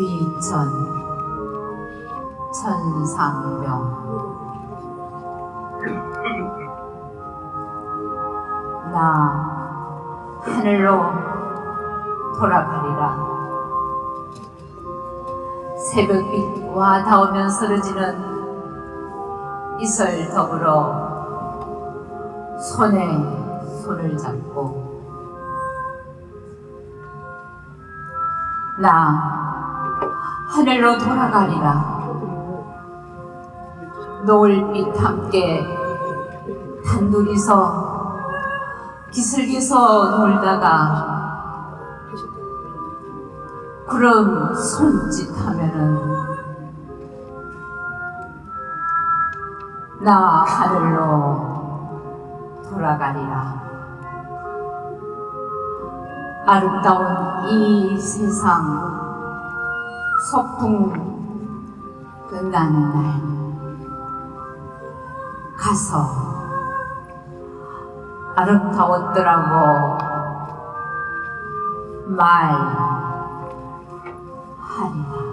귀천 천상병 나 하늘로 돌아가리라 새벽빛과 닿으면 쓰러지는 이슬 더불어 손에 손을 잡고 나 하늘로 돌아가리라. 노을빛 함께 단둘이서 기슬기서 놀다가 구름 손짓하면은 나 하늘로 돌아가리라. 아름다운 이 세상 소풍 끝나는 날 가서 아름다웠더라고. 말 Padmore.